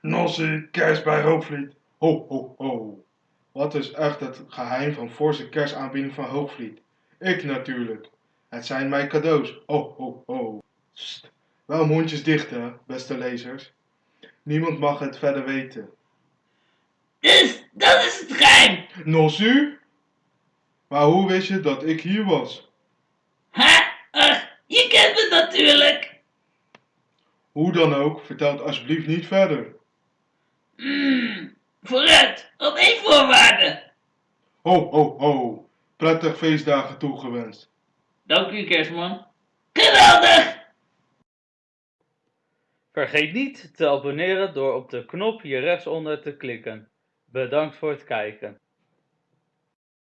Nossie, kerst bij Hoogvliet. Ho, ho, ho. Wat is echt het geheim van forse kerstaanbieding van Hoogvliet? Ik natuurlijk. Het zijn mijn cadeaus. Ho, ho, ho. Sst. Wel mondjes dicht, hè, beste lezers. Niemand mag het verder weten. Dus, dat is het geheim. Nossie? Maar hoe wist je dat ik hier was? Natuurlijk. Hoe dan ook, vertel het alsjeblieft niet verder. Hmm, vooruit, op één voorwaarde. Ho, ho, ho. Prettig feestdagen toegewenst. Dank u, kerstman. Geweldig! Vergeet niet te abonneren door op de knop hier rechtsonder te klikken. Bedankt voor het kijken.